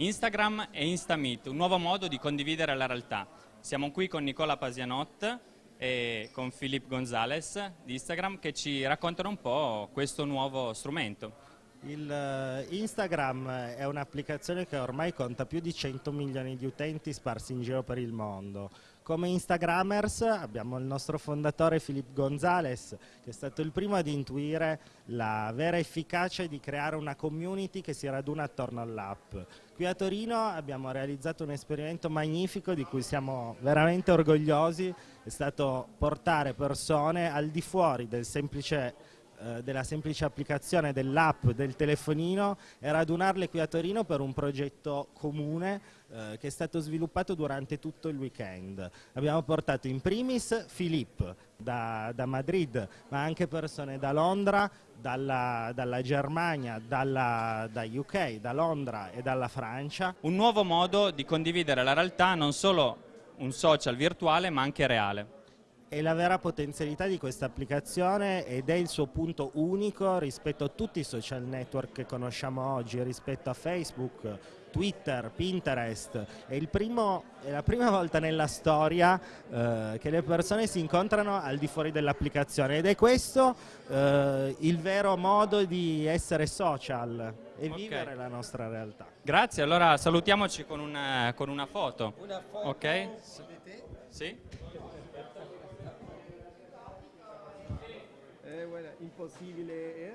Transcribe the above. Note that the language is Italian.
Instagram e Instameet, un nuovo modo di condividere la realtà. Siamo qui con Nicola Pasianot e con Filippo Gonzalez di Instagram che ci raccontano un po' questo nuovo strumento. Il eh, Instagram è un'applicazione che ormai conta più di 100 milioni di utenti sparsi in giro per il mondo. Come Instagrammers abbiamo il nostro fondatore Filippo Gonzalez che è stato il primo ad intuire la vera efficacia di creare una community che si raduna attorno all'app. Qui a Torino abbiamo realizzato un esperimento magnifico di cui siamo veramente orgogliosi, è stato portare persone al di fuori del semplice eh, della semplice applicazione dell'app del telefonino e radunarle qui a Torino per un progetto comune eh, che è stato sviluppato durante tutto il weekend. Abbiamo portato in primis Filippo da, da Madrid, ma anche persone da Londra, dalla, dalla Germania, dalla, da UK, da Londra e dalla Francia. Un nuovo modo di condividere la realtà, non solo un social virtuale ma anche reale è la vera potenzialità di questa applicazione ed è il suo punto unico rispetto a tutti i social network che conosciamo oggi, rispetto a Facebook, Twitter, Pinterest. È, primo, è la prima volta nella storia eh, che le persone si incontrano al di fuori dell'applicazione ed è questo eh, il vero modo di essere social e okay. vivere la nostra realtà. Grazie, allora salutiamoci con una, con una foto. Una foto? Ok? Sì? voilà, impossibile. Eh?